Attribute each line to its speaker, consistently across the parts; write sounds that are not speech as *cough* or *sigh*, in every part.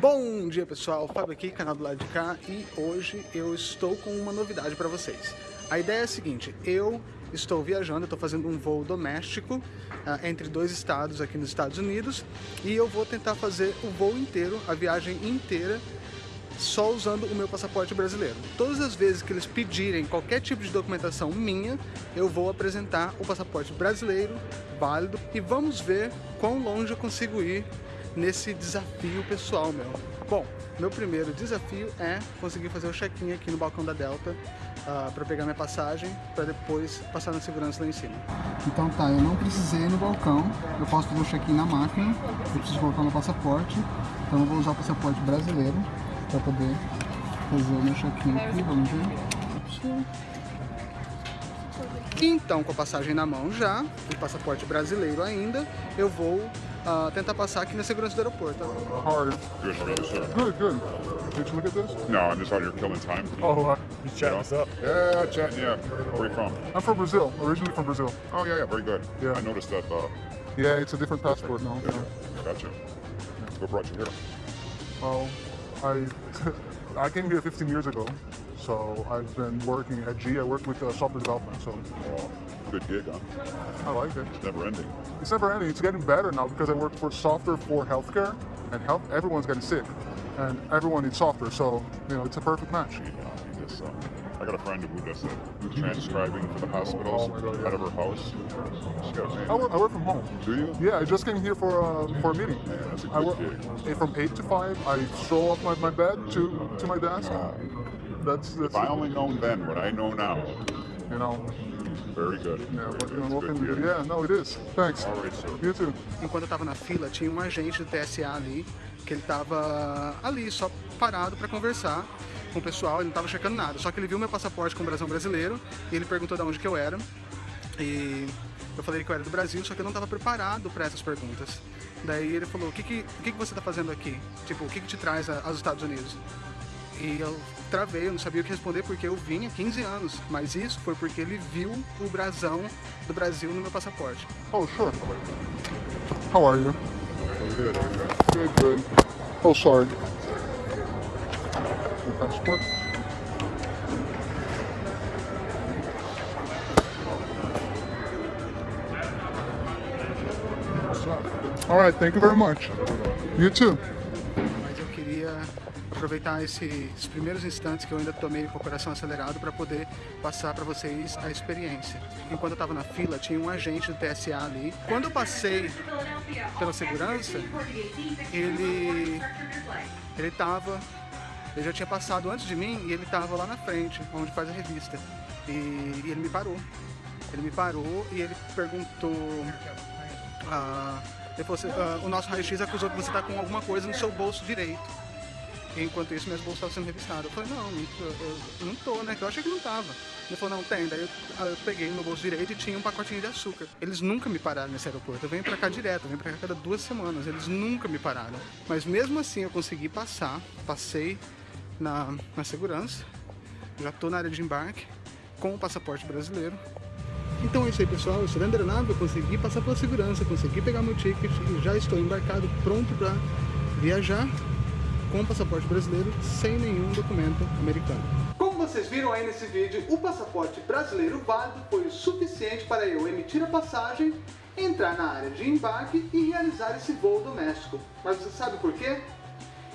Speaker 1: Bom dia pessoal, Fábio aqui, canal do lado de cá e hoje eu estou com uma novidade para vocês. A ideia é a seguinte, eu estou viajando, estou fazendo um voo doméstico uh, entre dois estados aqui nos Estados Unidos e eu vou tentar fazer o voo inteiro, a viagem inteira só usando o meu passaporte brasileiro. Todas as vezes que eles pedirem qualquer tipo de documentação minha, eu vou apresentar o passaporte brasileiro válido e vamos ver quão longe eu consigo ir nesse desafio pessoal meu. Bom, meu primeiro desafio é conseguir fazer o check-in aqui no balcão da Delta uh, ah, para pegar minha passagem, para depois passar na segurança lá em cima. Então tá, eu não precisei ir no balcão, eu posso fazer o check-in na máquina, eu preciso colocar meu passaporte, então eu vou usar o passaporte brasileiro para poder fazer o meu check-in aqui, vamos ver. Então, com a passagem na mão já, o passaporte brasileiro ainda, eu vou uh, tentar passar aqui na segurança do aeroporto.
Speaker 2: How are you? Good, how are you, sir? Good, good. Did you look at this? No, I'm just out here killing time.
Speaker 3: Oh, uh, you chatting us up?
Speaker 2: Yeah, chatting, yeah. Where are you from?
Speaker 3: I'm from Brazil, originally from Brazil.
Speaker 2: Oh, yeah, yeah, very good.
Speaker 3: Yeah.
Speaker 2: I noticed that. Uh,
Speaker 3: yeah, it's a different passport now.
Speaker 2: Yeah. Gotcha. What brought you here?
Speaker 3: Well, I, *laughs* I came here 15 years ago. So I've been working at G. I work with uh, software development. So
Speaker 2: oh, good gig, huh?
Speaker 3: I like it.
Speaker 2: It's never ending.
Speaker 3: It's never ending. It's getting better now because I work for software for healthcare, and health everyone's getting sick, and everyone needs software. So you know, it's a perfect match.
Speaker 2: Yeah, just, uh, I got a friend who does it, who's transcribing for the hospitals oh God, yeah. out of her house.
Speaker 3: I work, I work from home.
Speaker 2: Do you?
Speaker 3: Yeah, I just came here for uh, for a meeting.
Speaker 2: Yeah, that's a good
Speaker 3: I work
Speaker 2: gig.
Speaker 3: from eight to five. I stroll off my, my bed to to my desk.
Speaker 2: Uh,
Speaker 3: that's, that's
Speaker 2: if I only known then what I know now.
Speaker 3: You know.
Speaker 2: Very good.
Speaker 3: Yeah, but, you know, good yeah, no, it is. Thanks.
Speaker 2: All right, sir.
Speaker 3: You too.
Speaker 1: Enquanto eu tava na fila, tinha um agente do TSA ali, que ele tava ali só parado para conversar com o pessoal, ele não tava checando nada. Só que ele viu meu passaporte com o Brasil brasileiro e ele perguntou de onde que eu era. E eu falei que eu era do Brasil, só que eu não estava preparado para essas perguntas. Daí ele falou, o que que, o que que você está fazendo aqui? Tipo, o que que te traz aos Estados Unidos? E eu travei, eu não sabia o que responder porque eu vim há 15 anos. Mas isso foi porque ele viu o brasão do Brasil no meu passaporte.
Speaker 3: Oh, sure. How are you?
Speaker 2: Good.
Speaker 3: Good, good. Oh, sorry. Your passport? All right, thank you very much. You too.
Speaker 1: Aproveitar esses primeiros instantes que eu ainda tomei com o coração acelerado para poder passar para vocês a experiência. Enquanto eu estava na fila, tinha um agente do TSA ali. Quando eu passei pela segurança, ele ele ele já tinha passado antes de mim e ele estava lá na frente, onde faz a revista. E, e, ele me parou. Ele me parou e ele perguntou. Ah, ele falou assim, ah, o nosso raio-x acusou que você está com alguma coisa no seu bolso direito. Enquanto isso, minhas bolsas estavam sendo revistadas. Eu falei, não, eu, eu não tô, né? Eu achei que não tava. Ele falou, não, tem. Daí eu, eu peguei no bolso direito e tinha um pacotinho de açúcar. Eles nunca me pararam nesse aeroporto. Eu venho pra cá direto, eu venho pra cá cada duas semanas. Eles nunca me pararam. Mas mesmo assim eu consegui passar, passei na, na segurança. Já tô na área de embarque com o passaporte brasileiro. Então é isso aí pessoal, eu sou Leandro Nave, eu consegui passar pela segurança, consegui pegar meu ticket já estou embarcado, pronto para viajar com passaporte brasileiro sem nenhum documento americano. Como vocês viram aí nesse vídeo, o passaporte brasileiro válido foi o suficiente para eu emitir a passagem, entrar na área de embarque e realizar esse voo doméstico. Mas você sabe por quê?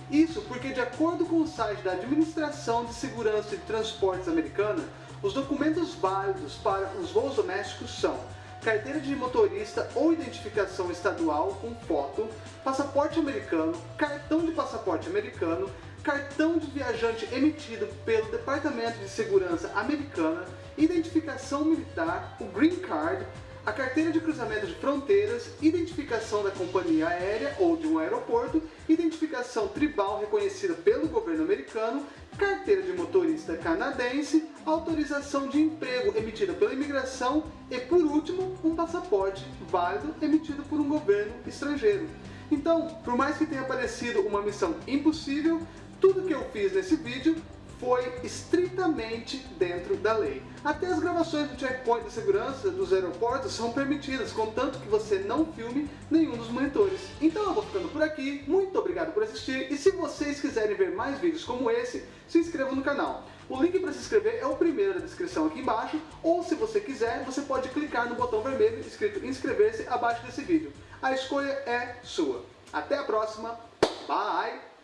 Speaker 1: Isso porque, de acordo com o site da Administração de Segurança de Transportes americana, os documentos válidos para os voos domésticos são carteira de motorista ou identificação estadual com foto, passaporte americano, cartão de passaporte americano, cartão de viajante emitido pelo Departamento de Segurança americana, identificação militar, o Green Card, a carteira de cruzamento de fronteiras, identificação da companhia aérea ou de um aeroporto, identificação tribal reconhecida pelo governo americano, carteira de motorista canadense, autorização de emprego emitida pela imigração e, por último, um passaporte válido emitido por um governo estrangeiro. Então, por mais que tenha parecido uma missão impossível, tudo que eu fiz nesse vídeo foi estritamente dentro da lei. Até as gravações do checkpoint de segurança dos aeroportos são permitidas, contanto que você não filme nenhum dos monitores. Então eu vou ficando por aqui, muito obrigado por assistir, e se vocês quiserem ver mais vídeos como esse, se inscrevam no canal. O link para se inscrever é o primeiro da descrição aqui embaixo, ou se você quiser, você pode clicar no botão vermelho escrito inscrever-se abaixo desse vídeo. A escolha é sua. Até a próxima, bye!